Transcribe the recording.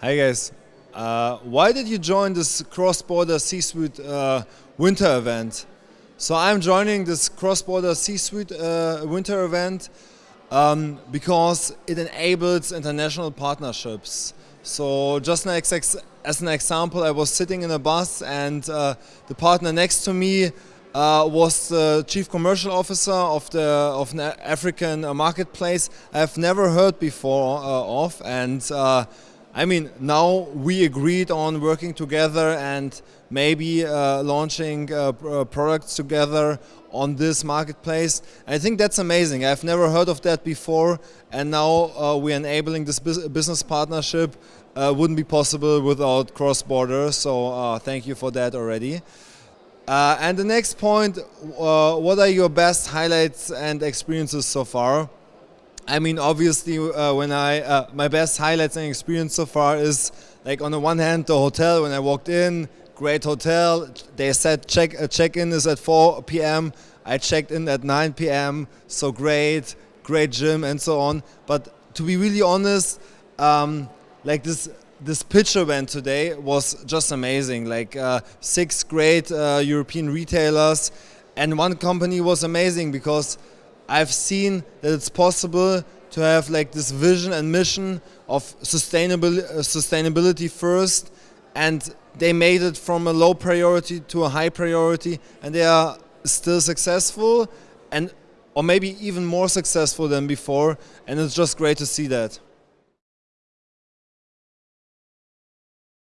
Hi guys. Uh, why did you join this cross-border C-suite uh, winter event? So I'm joining this cross-border C-suite uh, winter event um, because it enables international partnerships. So just as an example, I was sitting in a bus and uh, the partner next to me uh, was the chief commercial officer of the of an African marketplace I've never heard before uh, of and I mean, now we agreed on working together and maybe uh, launching uh, uh, products together on this marketplace. I think that's amazing. I've never heard of that before, and now uh, we're enabling this business partnership. Uh, wouldn't be possible without cross-border, so uh, thank you for that already. and the next point, what are your best highlights and experiences so far? I mean, obviously, uh, when I uh, my best highlights and experience so far is like on the one hand the hotel when I walked in, great hotel. They said check uh, check in is at 4 p.m. I checked in at 9 p.m. So great, great gym and so on. But to be really honest, um, like this this pitch event today was just amazing. Like uh, six great uh, European retailers, and one company was amazing because I've seen that it's possible to have like this vision and mission of sustainable, uh, sustainability first and they made it from a low priority to a high priority and they are still successful and or maybe even more successful than before and it's just great to see that.